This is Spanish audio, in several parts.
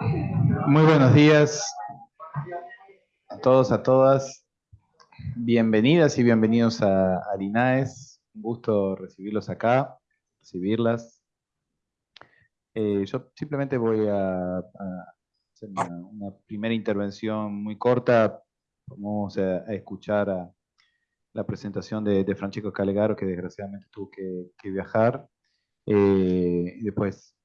Muy buenos días a todos, a todas. Bienvenidas y bienvenidos a, a Linaes. Un gusto recibirlos acá, recibirlas. Eh, yo simplemente voy a, hacer una, primera intervención muy corta. Vamos a, escuchar a la presentación de, de, Francesco Calegaro, que desgraciadamente tuvo que, que viajar. Eh, y después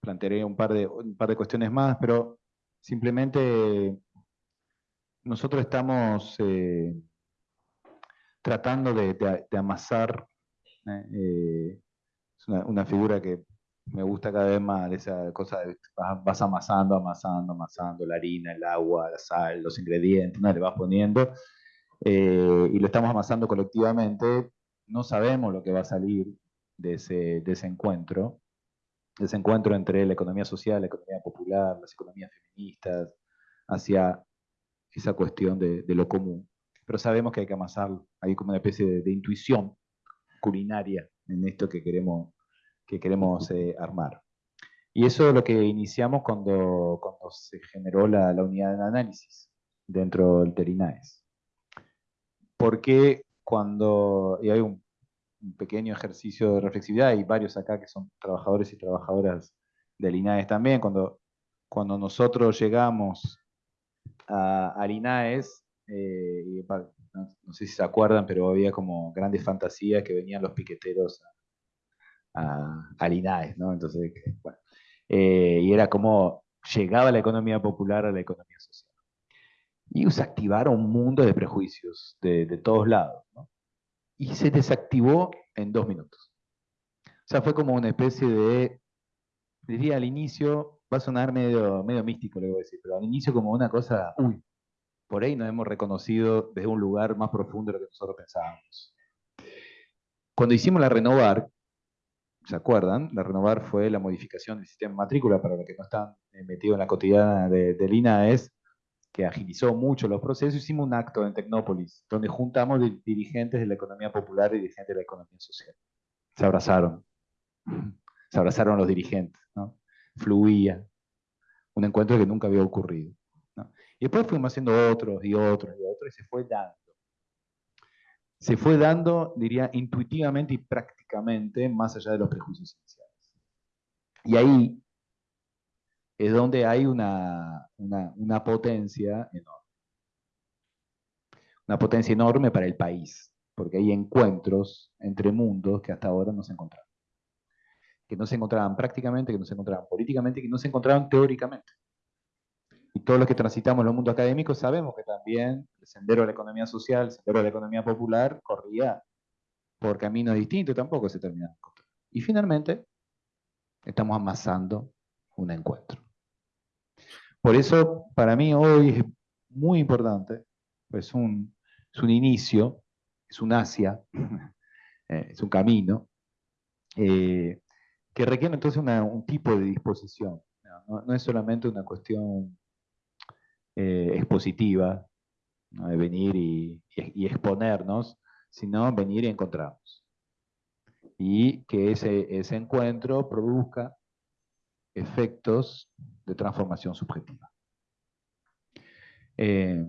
plantearé un par, de, un par de cuestiones más, pero simplemente nosotros estamos eh, tratando de, amasar, eh, es una, una, figura que me gusta cada vez más, esa cosa de vas, vas, amasando, amasando, amasando la harina, el agua, la sal, los ingredientes, ¿no? le vas poniendo, eh, y lo estamos amasando colectivamente, no sabemos lo que va a salir de ese, de ese encuentro, ese encuentro entre la economía social, la economía popular, las economías feministas, hacia esa cuestión de, de lo común. Pero sabemos que hay que amasarlo, hay como una especie de, de intuición culinaria en esto que queremos, que queremos eh, armar. Y eso es lo que iniciamos cuando, cuando se generó la, la unidad de análisis dentro del Terinaes. Porque cuando, y hay un un pequeño ejercicio de reflexividad, hay varios acá que son trabajadores y trabajadoras del INAES también, cuando, cuando nosotros llegamos a, al INAES, eh, y, no, no, sé si se acuerdan, pero había como grandes fantasías que venían los piqueteros a, a, ¿no? Entonces, bueno, eh, y era como llegaba la economía popular a la economía social. Y se activaron un mundo de prejuicios de, de todos lados, ¿no? Y se desactivó en dos minutos. O sea, fue como una especie de, diría al inicio, va a sonar medio, medio místico lo voy a decir, pero al inicio como una cosa, uy, por ahí nos hemos reconocido desde un lugar más profundo de lo que nosotros pensábamos. Cuando hicimos la renovar, ¿se acuerdan? La renovar fue la modificación del sistema de matrícula, para los que no están metidos en la cotidiana de, de INAES, que agilizó mucho los procesos, hicimos un acto en Tecnópolis, donde juntamos dirigentes de la economía popular y dirigentes de la economía social. Se abrazaron, se abrazaron los dirigentes, ¿no? fluía, un encuentro que nunca había ocurrido. Y después fuimos haciendo otros y otros y otros, y se fue dando. Se fue dando, diría, intuitivamente y prácticamente, más allá de los prejuicios iniciales. Y ahí es donde hay una, una, potencia enorme. Una potencia enorme para el país, porque hay encuentros entre mundos que hasta ahora no se encontraban. Que no se encontraban prácticamente, que no se encontraban políticamente, que no se encontraban teóricamente. Y todos los que transitamos los mundos académicos sabemos que también el sendero de la economía social, el sendero de la economía popular, corría por caminos distintos, tampoco se terminaban. Y finalmente, estamos amasando un encuentro. Por eso, para mí hoy es muy importante, pues un, es un inicio, es un Asia, eh, es un camino, eh, que requiere entonces un tipo de disposición. No, es solamente una cuestión eh, expositiva, de venir y, y, y, exponernos, sino venir y encontrarnos. Y que ese, ese encuentro produzca efectos de transformación subjetiva. Eh,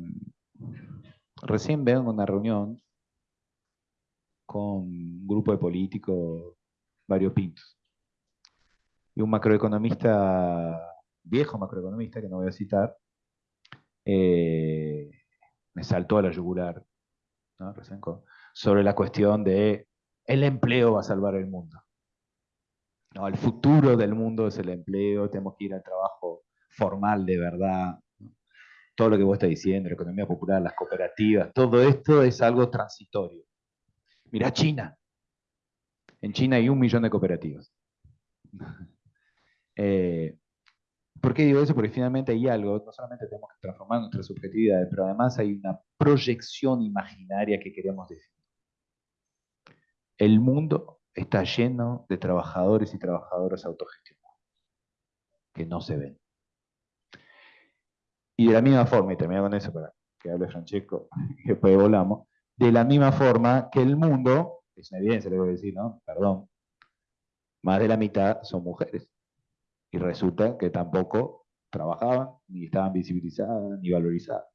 recién vengo una reunión con un grupo de políticos variopintos y un macroeconomista, viejo macroeconomista, que no voy a citar, eh, me saltó a la yugular sobre la cuestión de el empleo va a salvar el mundo. No, el futuro del mundo es el empleo, tenemos que ir al trabajo formal de verdad. Todo lo que vos estás diciendo, la economía popular, las cooperativas, todo esto es algo transitorio. Mirá China. En China hay un millón de cooperativas. eh, ¿Por qué digo eso? Porque finalmente hay algo, no solamente tenemos que transformar nuestras subjetividades, pero además hay una proyección imaginaria que queremos definir. El mundo está lleno de trabajadores y trabajadoras autogestionados, que no se ven. Y de la misma forma, y termino con eso para que hable Francesco, y después volamos, de la misma forma que el mundo, es una evidencia lo que voy a decir, ¿no? Perdón, más de la mitad son mujeres. Y resulta que tampoco trabajaban, ni estaban visibilizadas, ni valorizadas.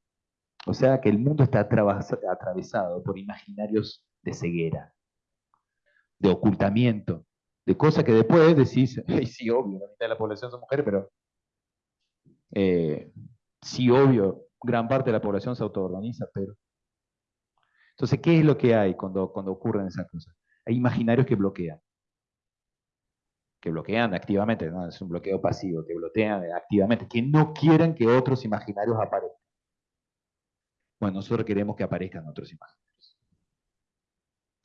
O sea que el mundo está atravesado por imaginarios de ceguera, de ocultamiento, de cosas que después decís, hey, sí, obvio, la mitad de la población son mujeres, pero eh, sí, obvio, gran parte de la población se autoorganiza, pero... Entonces, ¿qué es lo que hay cuando, cuando ocurren esas cosas? Hay imaginarios que bloquean. Que bloquean activamente, no es un bloqueo pasivo, que bloquean activamente, que no quieren que otros imaginarios aparezcan. Bueno, nosotros queremos que aparezcan otros imaginarios.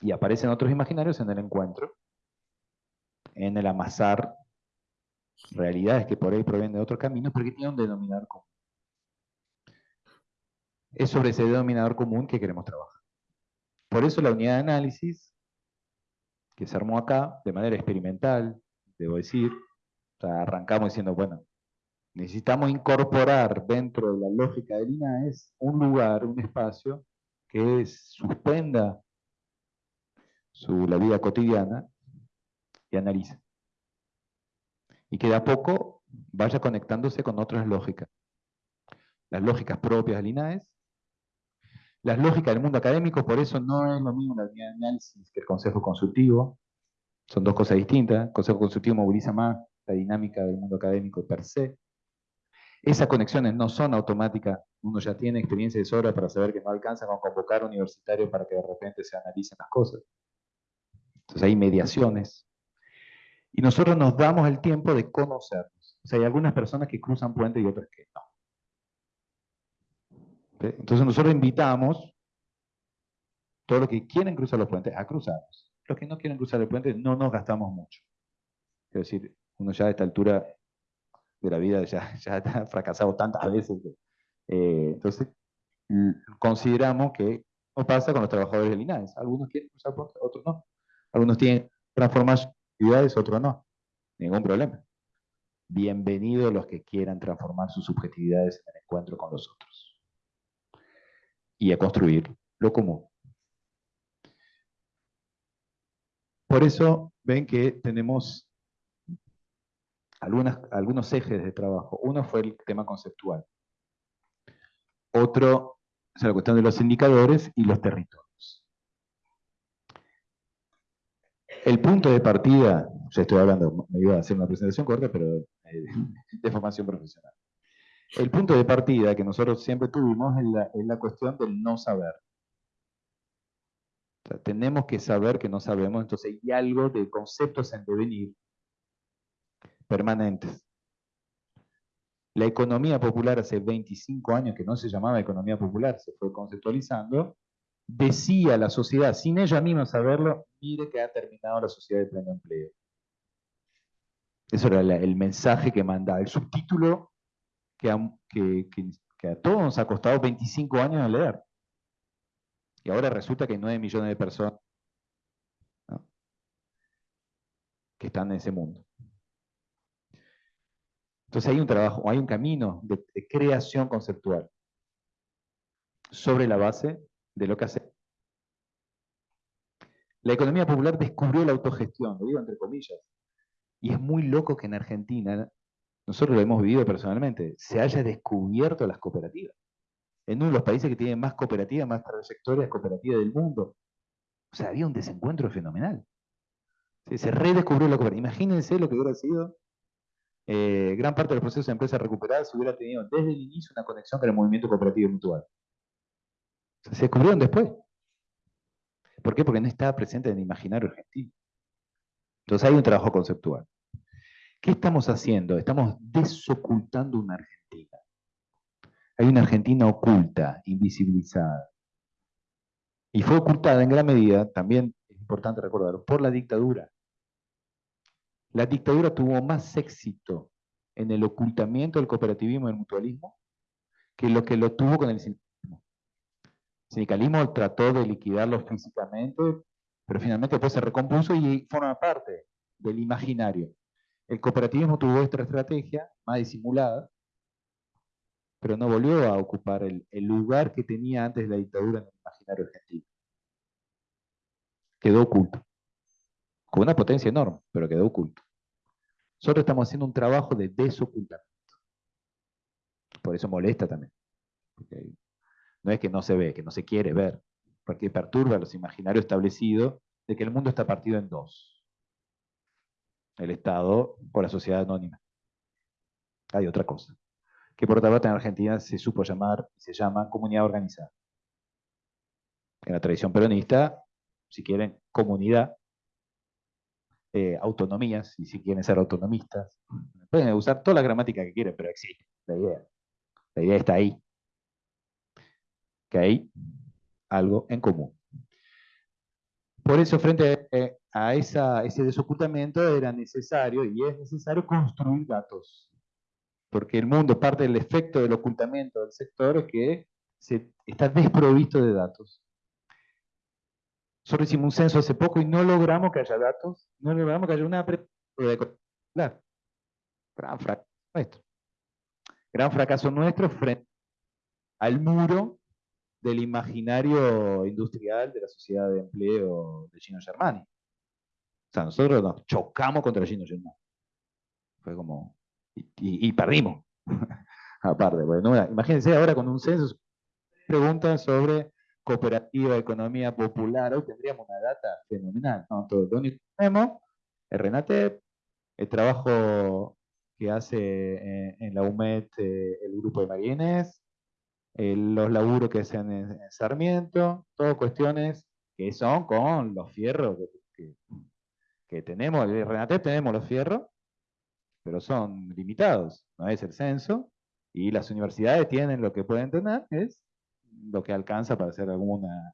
Y aparecen otros imaginarios en el encuentro, en el amasar realidades que por ahí provienen de otros caminos, pero que tienen un denominador común. Es sobre ese denominador común que queremos trabajar. Por eso la unidad de análisis, que se armó acá, de manera experimental, debo decir, arrancamos diciendo, bueno, necesitamos incorporar dentro de la lógica del INAES un lugar, un espacio que suspenda su, la vida cotidiana y analice. Y que de a poco vaya conectándose con otras lógicas. Las lógicas propias del INAES, las lógicas del mundo académico, por eso no es lo mismo la unidad de análisis que el consejo consultivo. Son dos cosas distintas. El consejo consultivo moviliza más la dinámica del mundo académico per se. Esas conexiones no son automáticas, uno ya tiene experiencia de sobra para saber que no alcanza con convocar universitarios para que de repente se analicen las cosas. Entonces hay mediaciones. Y nosotros nos damos el tiempo de conocernos. O sea, hay algunas personas que cruzan puentes y otras que no. Entonces nosotros invitamos todos los que quieren cruzar los puentes a cruzarlos. Los que no quieren cruzar el puente no nos gastamos mucho. Es decir, uno ya a esta altura de la vida ya, ya ha fracasado tantas veces. Eh, entonces, consideramos que no pasa con los trabajadores del INAES. Algunos quieren usar otros no. Algunos tienen transformar actividades, otros no. Ningún problema. Bienvenidos los que quieran transformar sus subjetividades en el encuentro con los otros. Y a construir lo común. Por eso ven que tenemos algunos ejes de trabajo. Uno fue el tema conceptual. Otro es la cuestión de los indicadores y los territorios. El punto de partida, ya estoy hablando, me iba a hacer una presentación corta, pero eh, de formación profesional. El punto de partida que nosotros siempre tuvimos es la, la cuestión del no saber. tenemos que saber que no sabemos, entonces hay algo de conceptos en devenir permanentes. La economía popular hace 25 años, que no se llamaba economía popular, se fue conceptualizando, decía la sociedad, sin ella misma saberlo, mire que ha terminado la sociedad de pleno empleo. Eso era el mensaje que mandaba, el subtítulo que a, todos nos ha costado 25 años de leer. Y ahora resulta que hay 9 millones de personas que están en ese mundo. Entonces hay un trabajo, hay un camino de, creación conceptual sobre la base de lo que hace. La economía popular descubrió la autogestión, lo digo entre comillas, y es muy loco que en Argentina, nosotros lo hemos vivido personalmente, se haya descubierto las cooperativas. En uno de los países que tienen más cooperativas, más trayectorias cooperativas del mundo. O sea, había un desencuentro fenomenal. Se redescubrió la cooperativa. Imagínense lo que hubiera sido eh, gran parte del proceso de empresa recuperada se hubiera tenido desde el inicio una conexión con el movimiento cooperativo mutual. Se descubrieron después. ¿Por qué? Porque no estaba presente en el imaginario argentino. Entonces hay un trabajo conceptual. ¿Qué estamos haciendo? Estamos desocultando una Argentina. Hay una Argentina oculta, invisibilizada. Y fue ocultada en gran medida, también es importante recordarlo, por la dictadura. La dictadura tuvo más éxito en el ocultamiento del cooperativismo y el mutualismo que lo que lo tuvo con el sindicalismo. Trató de liquidarlo físicamente, pero finalmente después se recompuso y forma parte del imaginario. El cooperativismo tuvo esta estrategia más disimulada, pero no volvió a ocupar el, el lugar que tenía antes de la dictadura en el imaginario argentino. Quedó oculto con una potencia enorme, pero quedó oculto. Nosotros estamos haciendo un trabajo de desocultamiento. Por eso molesta también. No es que no se ve, que no se quiere ver, porque perturba los imaginarios establecidos de que el mundo está partido en dos. El Estado o la sociedad anónima. Hay otra cosa. Que por otra parte en Argentina se supo llamar, se llama comunidad organizada. En la tradición peronista, si quieren, comunidad, eh, autonomías, y si quieren ser autonomistas. Pueden usar toda la gramática que quieran, pero existe la idea. La idea está ahí. Que hay algo en común. Por eso, frente eh, a ese desocultamiento, era necesario, y es necesario, construir datos. Porque el mundo, parte del efecto del ocultamiento del sector, es que se, está desprovisto de datos. Solo hicimos un censo hace poco y no logramos que haya datos, no logramos que haya una... Claro. Gran fracaso nuestro. Gran fracaso nuestro frente al muro del imaginario industrial de la sociedad de empleo de Gino Germani. O sea, nosotros nos chocamos contra Gino Germani. Fue como... Y, perdimos. Aparte, bueno, imagínense ahora con un censo, preguntan sobre cooperativa, economía popular, hoy tendríamos una data fenomenal. ¿no? Lo único que tenemos es Renate, el trabajo que hace en, la UMED eh, el grupo de Marienes, los laburos que hacen en, Sarmiento, todas cuestiones que son con los fierros que, tenemos. En Renate tenemos los fierros, pero son limitados, no es el censo, y las universidades tienen lo que pueden tener, es lo que alcanza para hacer alguna,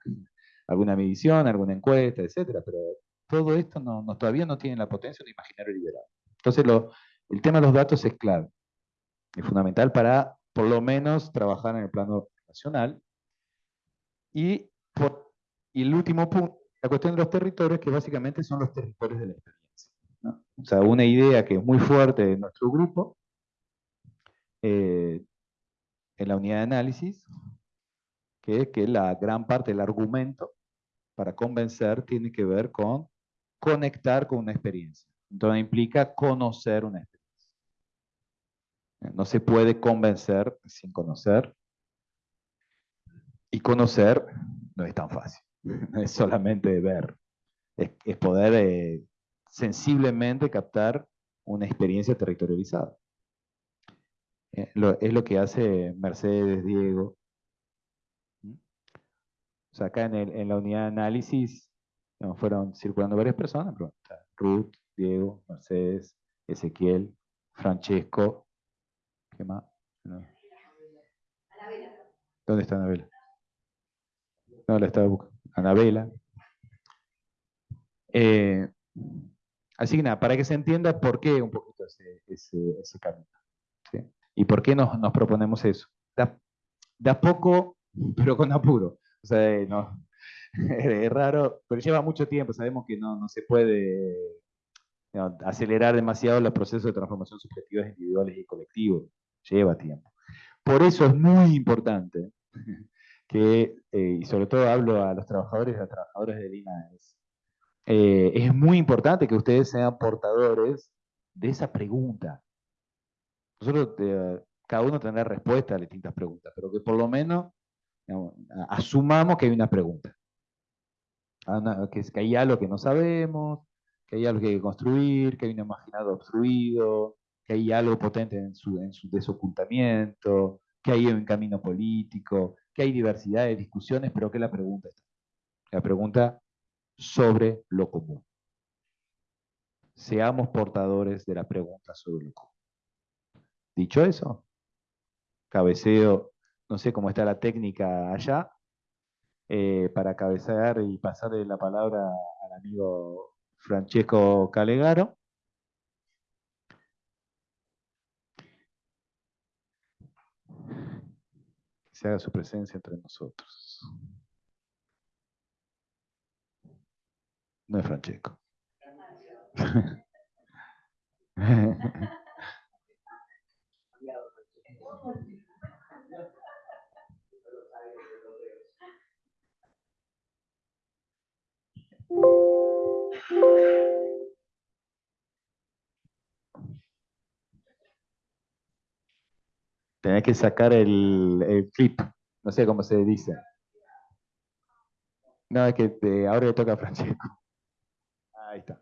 alguna medición, alguna encuesta, etcétera, pero todo esto no, todavía no tiene la potencia de imaginario liberado. Entonces el tema de los datos es clave, es fundamental para por lo menos trabajar en el plano nacional. Y, el último punto, la cuestión de los territorios, que básicamente son los territorios de la experiencia. O sea, una idea que es muy fuerte de nuestro grupo, eh, en la unidad de análisis, que es que la gran parte del argumento para convencer tiene que ver con conectar con una experiencia. Entonces implica conocer una experiencia. No se puede convencer sin conocer. Y conocer no es tan fácil. No es solamente ver. Es, poder eh, sensiblemente captar una experiencia territorializada. Eh, es lo que hace Mercedes, Diego. O sea, acá en, la unidad de análisis fueron circulando varias personas. Ruth, Diego, Mercedes, Ezequiel, Francesco, ¿Dónde está Anabela? No, la estaba buscando. Anabela. Eh, así que nada, para que se entienda por qué un poquito ese, ese, camino. ¿Y por qué nos, proponemos eso? Da, poco, pero con apuro. O sea, eh, es raro, pero lleva mucho tiempo. Sabemos que no, no se puede acelerar demasiado los procesos de transformación subjetivas individuales y colectivos lleva tiempo. Por eso es muy importante que, eh, y sobre todo hablo a los trabajadores y a las trabajadoras de INAES, eh, es muy importante que ustedes sean portadores de esa pregunta. Nosotros, eh, cada uno tendrá respuesta a distintas preguntas, pero que por lo menos asumamos que hay una pregunta. Ah, que, que hay algo que no sabemos, que hay algo que hay que construir, que hay un imaginado obstruido, que hay algo potente en su, en su desocultamiento, que hay un camino político, que hay diversidad de discusiones, pero que la pregunta está. La pregunta sobre lo común. Seamos portadores de la pregunta sobre lo común. Dicho eso, cabeceo, no sé cómo está la técnica allá, eh, para cabecear y pasarle la palabra al amigo Francesco Calegaro. se haga su presencia entre nosotros. No es Francesco. Tenés que sacar el, el flip, no sé cómo se dice. No, es que te, ahora le toca a Francesco. Ahí está.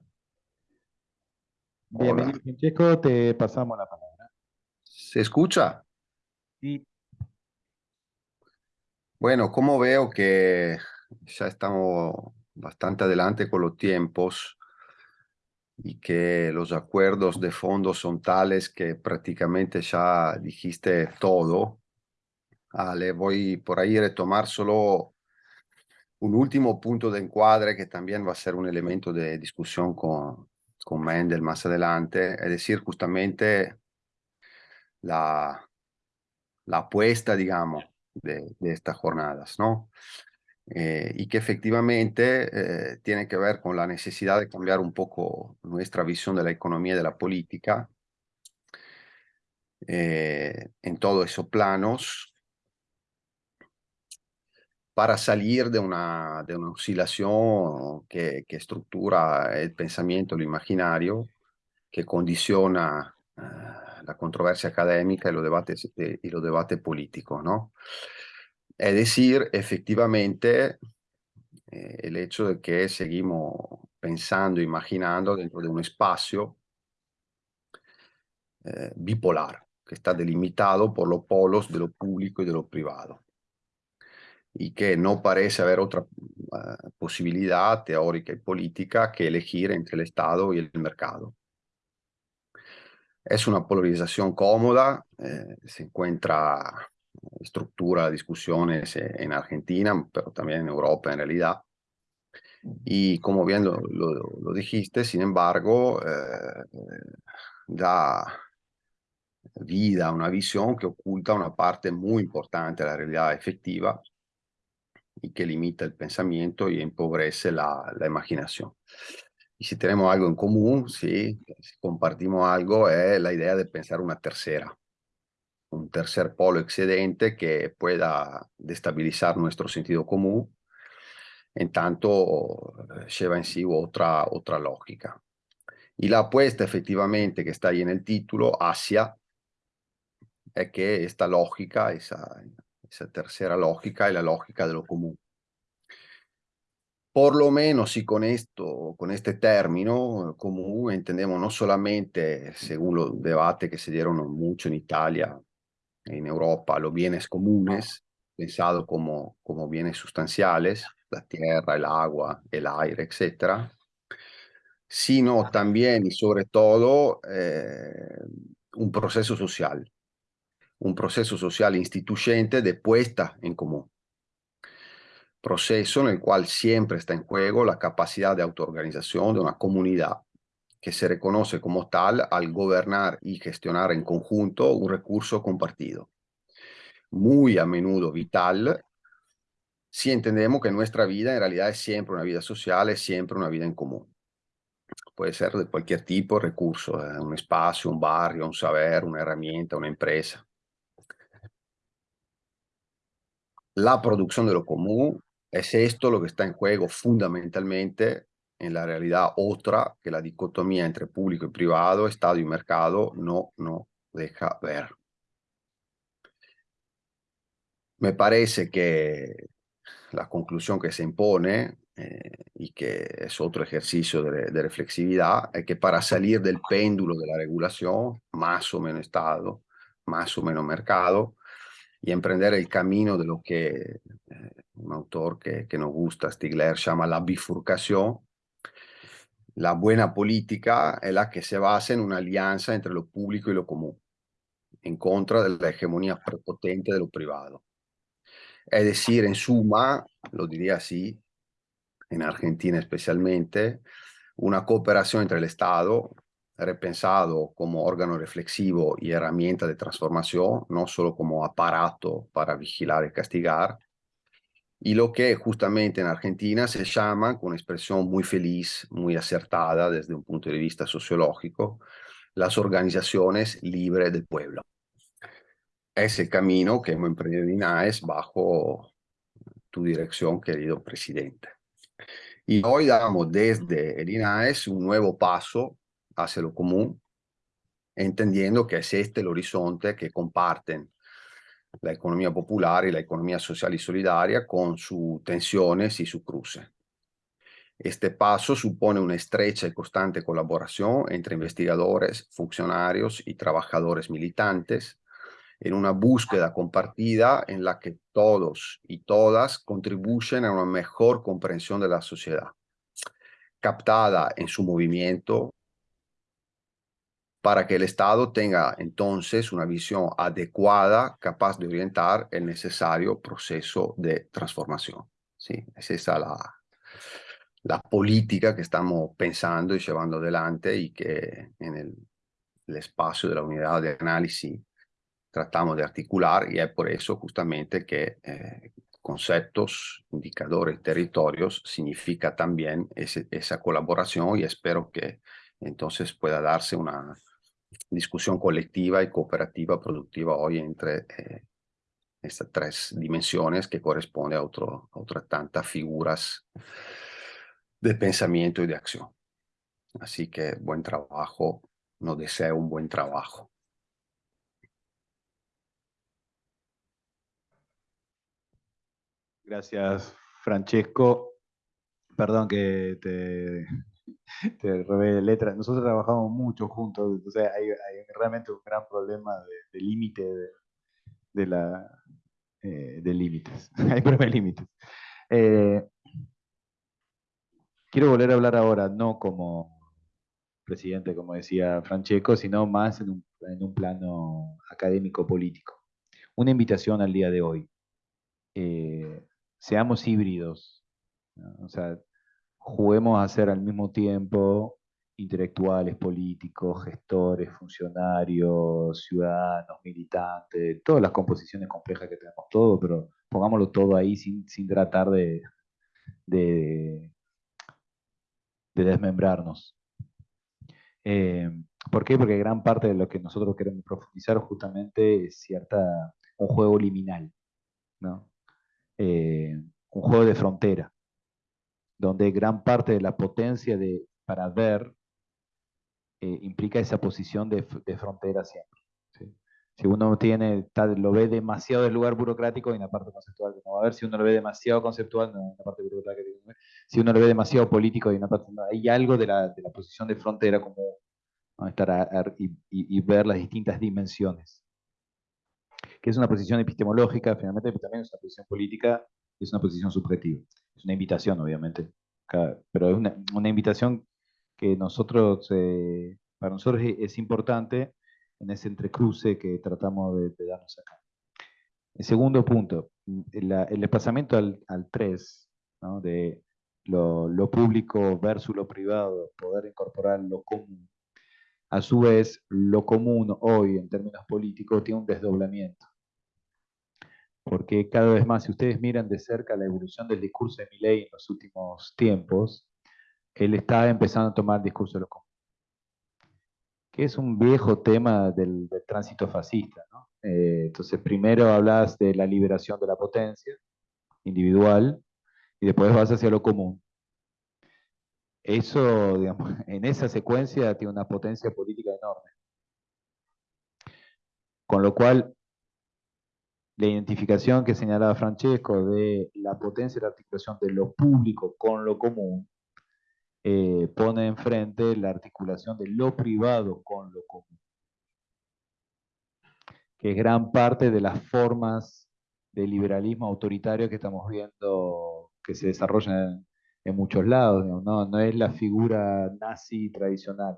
Bienvenido, Francesco, te pasamos la palabra. ¿Se escucha? Sí. Bueno, como veo que ya estamos bastante adelante con los tiempos, y que los acuerdos de fondo son tales que prácticamente ya dijiste todo. Ah, le voy por ahí a retomar solo un último punto de encuadre que también va a ser un elemento de discusión con, con Mendel más adelante, es decir, justamente la, la apuesta, digamos, de, de estas jornadas, ¿no? Eh, y que efectivamente eh, tiene que ver con la necesidad de cambiar un poco nuestra visión de la economía y de la política eh, en todos esos planos para salir de una, de una oscilación que, que estructura el pensamiento, lo imaginario, que condiciona la controversia académica y los debates, y los debates políticos, ¿no? Es decir, efectivamente, eh, el hecho de que seguimos pensando, imaginando dentro de un espacio eh, bipolar, que está delimitado por los polos de lo público y de lo privado, y que no parece haber otra uh, posibilidad teórica y política que elegir entre el Estado y el mercado. Es una polarización cómoda, eh, se encuentra estructura discusiones eh, en Argentina, pero también en Europa en realidad. Y como bien lo, lo, dijiste, sin embargo, eh, da vida a una visión que oculta una parte muy importante de la realidad efectiva y que limita el pensamiento y empobrece la, la imaginación. Y si tenemos algo en común, sí, si compartimos algo, es la idea de pensar una tercera, un tercer polo excedente que pueda destabilizar nuestro sentido común, en tanto eh, lleva en sí otra, otra lógica. Y la apuesta efectivamente que está ahí en el título, Asia, es que esta lógica, esa, esa tercera lógica, es la lógica de lo común. Por lo menos, y con esto, con este término común, entendemos no solamente, según los debates que se dieron mucho en Italia, en Europa los bienes comunes, pensado como, como bienes sustanciales, la tierra, el agua, el aire, etc., sino también y sobre todo eh, un proceso social, un proceso social instituyente de puesta en común. Proceso en el cual siempre está en juego la capacidad de autoorganización de una comunidad que se reconoce como tal al gobernar y gestionar en conjunto un recurso compartido. Muy a menudo vital si entendemos que nuestra vida en realidad es siempre una vida social, es siempre una vida en común. Puede ser de cualquier tipo de recurso, eh, un espacio, un barrio, un saber, una herramienta, una empresa. La producción de lo común es esto lo que está en juego fundamentalmente en la realidad otra que la dicotomía entre público y privado, Estado y mercado no, no deja ver. Me parece que la conclusión que se impone, eh, y que es otro ejercicio de, de, reflexividad, es que para salir del péndulo de la regulación, más o menos Estado, más o menos mercado, y emprender el camino de lo que eh, un autor que, que nos gusta, Stigler, llama la bifurcación, la buena política es la que se basa en una alianza entre lo público y lo común, en contra de la hegemonía prepotente de lo privado. Es decir, en suma, lo diría así, en Argentina especialmente, una cooperación entre el Estado, repensado como órgano reflexivo y herramienta de transformación, no solo como aparato para vigilar y castigar, y lo que justamente en Argentina se llama, con una expresión muy feliz, muy acertada desde un punto de vista sociológico, las organizaciones libres del pueblo. Es el camino que hemos emprendido en INAES bajo tu dirección, querido presidente. Y hoy damos desde el INAES un nuevo paso hacia lo común, entendiendo que es este el horizonte que comparten la economía popular y la economía social y solidaria con sus tensiones y su cruce. Este paso supone una estrecha y constante colaboración entre investigadores, funcionarios y trabajadores militantes en una búsqueda compartida en la que todos y todas contribuyen a una mejor comprensión de la sociedad, captada en su movimiento para que el Estado tenga entonces una visión adecuada, capaz de orientar el necesario proceso de transformación. ¿sí? Es esa la, la política que estamos pensando y llevando adelante y que en el, el espacio de la unidad de análisis tratamos de articular y es por eso justamente que eh, conceptos, indicadores, territorios significa también ese, esa colaboración y espero que entonces pueda darse una discusión colectiva y cooperativa productiva hoy entre eh, estas tres dimensiones que corresponde a, otro, a otras tantas figuras de pensamiento y de acción. Así que buen trabajo, nos deseo un buen trabajo. Gracias, Francesco. Perdón que te, te letras. Nosotros trabajamos mucho juntos, o sea, hay, realmente un gran problema de, límite de, la eh, de límites. hay problema de límites. Eh, quiero volver a hablar ahora, no como presidente, como decía Francesco, sino más en un, en un plano académico-político. Una invitación al día de hoy. Eh, seamos híbridos. O sea, juguemos a ser al mismo tiempo intelectuales, políticos, gestores, funcionarios, ciudadanos, militantes, todas las composiciones complejas que tenemos todo, pero pongámoslo todo ahí sin, tratar de, de, desmembrarnos. Eh, ¿Por qué? Porque gran parte de lo que nosotros queremos profundizar justamente es cierta, un juego liminal, ¿no? Eh, un juego de frontera donde gran parte de la potencia de, para ver eh, implica esa posición de, frontera siempre. Si uno tiene, lo ve demasiado del lugar burocrático, hay una parte conceptual que no va a haber. Si uno lo ve demasiado conceptual, no hay una parte burocrática no Si uno lo ve demasiado político, hay una parte, hay algo de la, de la posición de frontera como estar y, ver las distintas dimensiones. Que es una posición epistemológica, finalmente también es una posición política, es una posición subjetiva. Es una invitación, obviamente, pero es una, invitación que nosotros, eh, para nosotros es, importante en ese entrecruce que tratamos de, darnos acá. El segundo punto, el desplazamiento al, al 3, de lo, lo, público versus lo privado, poder incorporar lo común. A su vez, lo común hoy, en términos políticos, tiene un desdoblamiento porque cada vez más, si ustedes miran de cerca la evolución del discurso de Milley en los últimos tiempos, él está empezando a tomar el discurso de lo común, que es un viejo tema del, tránsito fascista. Eh, entonces, primero hablas de la liberación de la potencia individual y después vas hacia lo común. Eso, digamos, en esa secuencia tiene una potencia política enorme. Con lo cual, la identificación que señalaba Francesco de la potencia de la articulación de lo público con lo común, eh, pone enfrente la articulación de lo privado con lo común, que es gran parte de las formas de liberalismo autoritario que estamos viendo que se desarrollan en, muchos lados, ¿no? no es la figura nazi tradicional,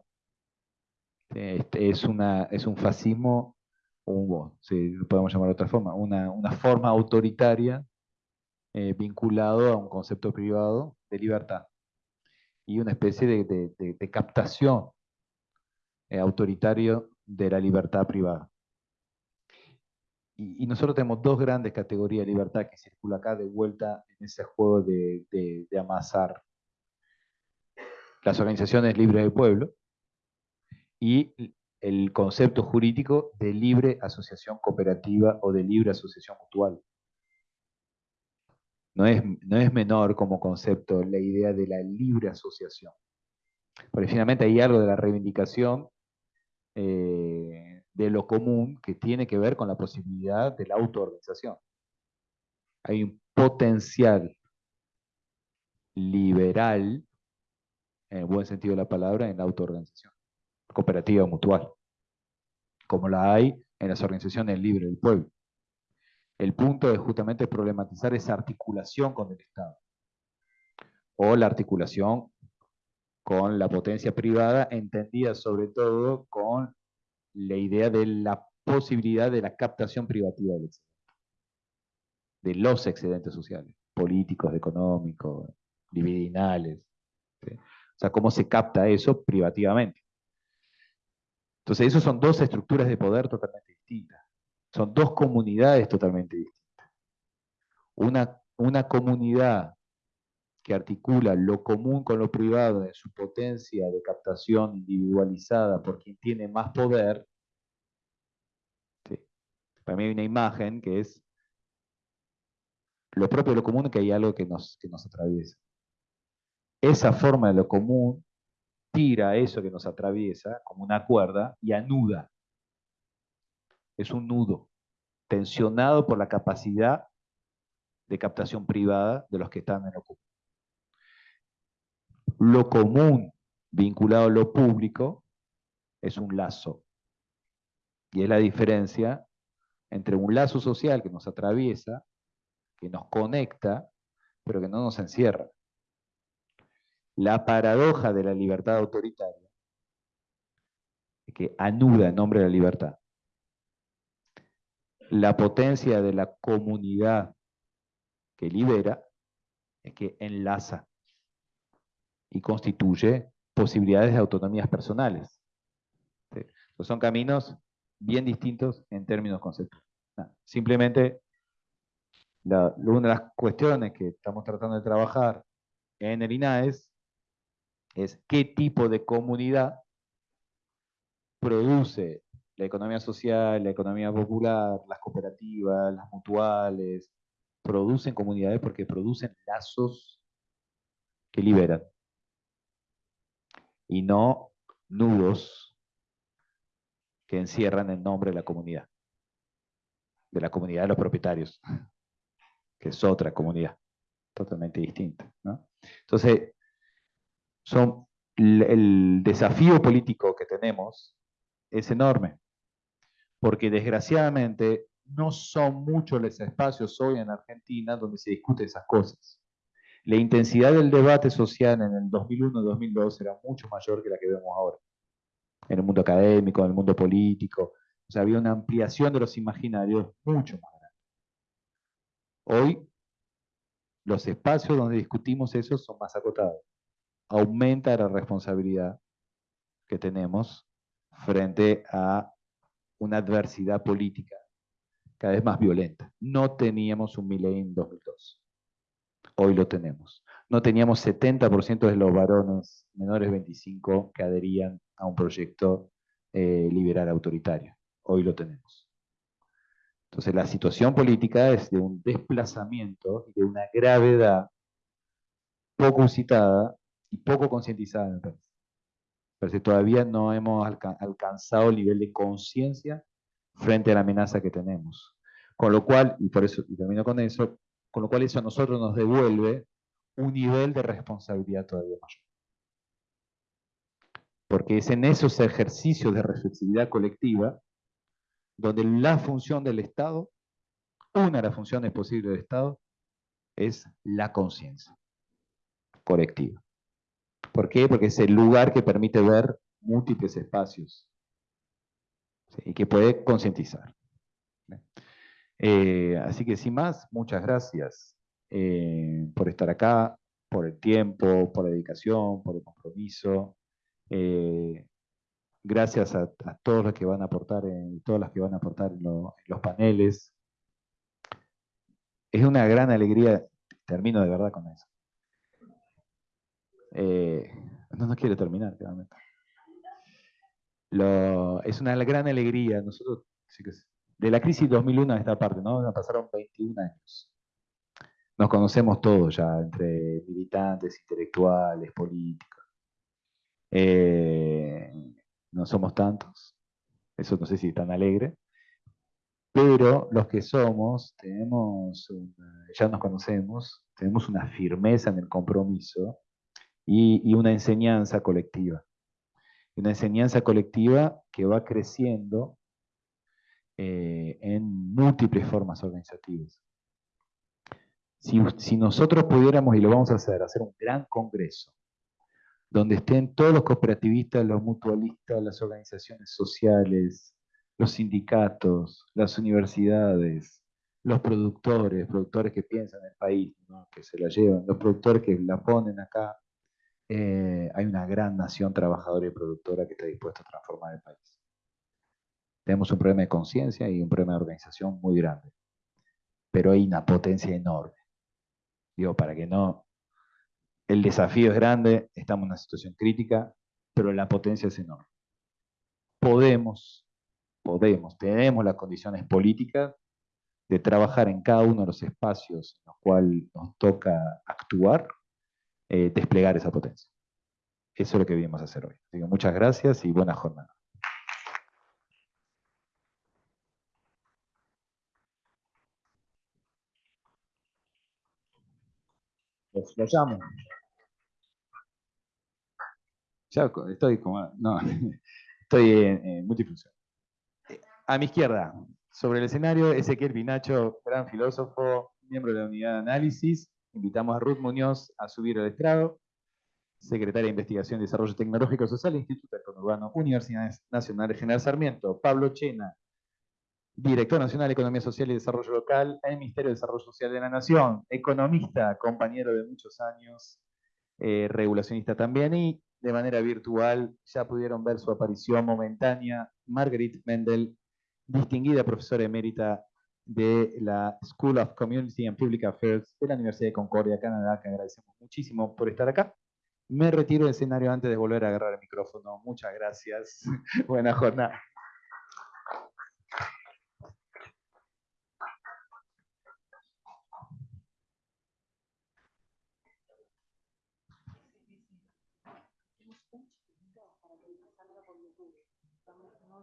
este, es, una, es un fascismo un, si podemos llamar de otra forma, una, una forma autoritaria eh, vinculado a un concepto privado de libertad y una especie de, de, captación eh, autoritario de la libertad privada. Y, nosotros tenemos dos grandes categorías de libertad que circula acá de vuelta en ese juego de, de amasar las organizaciones libres del pueblo y el concepto jurídico de libre asociación cooperativa o de libre asociación mutual. No es, no es menor como concepto la idea de la libre asociación. Porque finalmente hay algo de la reivindicación eh, de lo común que tiene que ver con la posibilidad de la autoorganización. Hay un potencial liberal, en el buen sentido de la palabra, en la autoorganización, cooperativa mutual, como la hay en las organizaciones libres del pueblo. El punto es justamente problematizar esa articulación con el Estado, o la articulación con la potencia privada, entendida sobre todo con la idea de la posibilidad de la captación privativa de los excedentes sociales, políticos, económicos, libidinales. O sea, cómo se capta eso privativamente. Entonces, esos son dos estructuras de poder totalmente distintas. Son dos comunidades totalmente distintas. Una, una comunidad que articula lo común con lo privado en su potencia de captación individualizada por quien tiene más poder, para mí hay una imagen que es lo propio de lo común, que hay algo que nos atraviesa. Esa forma de lo común tira eso que nos atraviesa como una cuerda y anuda. Es un nudo tensionado por la capacidad de captación privada de los que están en lo común lo común vinculado a lo público es un lazo. Y es la diferencia entre un lazo social que nos atraviesa, que nos conecta, pero que no nos encierra. La paradoja de la libertad autoritaria, que anuda en nombre de la libertad. La potencia de la comunidad que libera es que enlaza y constituye posibilidades de autonomías personales. son caminos bien distintos en términos conceptuales. simplemente, una de las cuestiones que estamos tratando de trabajar en el INAES es qué tipo de comunidad produce la economía social, la economía popular, las cooperativas, las mutuales, producen comunidades porque producen lazos que liberan y no nudos que encierran el nombre de la comunidad, de la comunidad de los propietarios, que es otra comunidad totalmente distinta. Entonces, son, el desafío político que tenemos es enorme, porque desgraciadamente no son muchos los espacios hoy en Argentina donde se discute esas cosas la intensidad del debate social en el 2001-2002 era mucho mayor que la que vemos ahora, en el mundo académico, en el mundo político. O sea, había una ampliación de los imaginarios mucho más grande. Hoy, los espacios donde discutimos eso son más acotados. Aumenta la responsabilidad que tenemos frente a una adversidad política cada vez más violenta. No teníamos un Milei en 2002 hoy lo tenemos. No teníamos 70% de los varones menores de 25 que adherían a un proyecto eh, liberal autoritario. Hoy lo tenemos. Entonces la situación política es de un desplazamiento y de una gravedad poco citada y poco concientizada, me parece. Pero todavía no hemos alcanzado el nivel de conciencia frente a la amenaza que tenemos. Con lo cual, y por eso, y termino con eso, con lo cual eso a nosotros nos devuelve un nivel de responsabilidad todavía mayor. Porque es en esos ejercicios de reflexividad colectiva donde la función del Estado, una de las funciones posibles del Estado, es la conciencia colectiva. ¿Por qué? Porque es el lugar que permite ver múltiples espacios y que puede concientizar. Eh, así que sin más, muchas gracias eh, por estar acá, por el tiempo, por la dedicación, por el compromiso. Eh, gracias a, todos los que van a aportar, en, todas las que van a aportar en, los paneles. Es una gran alegría, termino de verdad con eso. No, no quiero terminar, realmente. es una gran alegría. Nosotros, de la crisis 2001 a esta parte, ¿no? Pasaron 21 años. Nos conocemos todos ya, entre militantes, intelectuales, políticos. Eh, no somos tantos. eso no sé si tan alegre, pero los que somos, tenemos, ya nos conocemos, tenemos una firmeza en el compromiso y, una enseñanza colectiva. Una enseñanza colectiva que va creciendo eh, en múltiples formas organizativas. Si, si, nosotros pudiéramos, y lo vamos a hacer, hacer un gran congreso, donde estén todos los cooperativistas, los mutualistas, las organizaciones sociales, los sindicatos, las universidades, los productores, productores que piensan en el país, que se la llevan, los productores que la ponen acá, eh, hay una gran nación trabajadora y productora que está dispuesta a transformar el país. Tenemos un problema de conciencia y un problema de organización muy grande, pero hay una potencia enorme. Digo, para que no... El desafío es grande, estamos en una situación crítica, pero la potencia es enorme. Podemos podemos, tenemos las condiciones políticas de trabajar en cada uno de los espacios en los cuales nos toca actuar, eh, desplegar esa potencia. Eso es lo que vinimos a hacer hoy. muchas gracias y buena jornada. Los, llamo. Ya estoy como... No, estoy en, en multifunción. A mi izquierda, sobre el escenario, Ezequiel Pinacho, gran filósofo, miembro de la unidad de análisis. Invitamos a Ruth Muñoz a subir al estrado, secretaria de Investigación y Desarrollo Tecnológico Social, Instituto Urbano, Universidad Nacional General Sarmiento. Pablo Chena, director nacional de Economía Social y Desarrollo Local en el Ministerio de Desarrollo Social de la Nación, economista, compañero de muchos años, eh, regulacionista también, y de manera virtual ya pudieron ver su aparición momentánea, Marguerite Mendel, distinguida profesora emérita de la School of Community and Public Affairs de la Universidad de Concordia, Canadá, que agradecemos muchísimo por estar acá. Me retiro del escenario antes de volver a agarrar el micrófono. Muchas gracias. Buena jornada.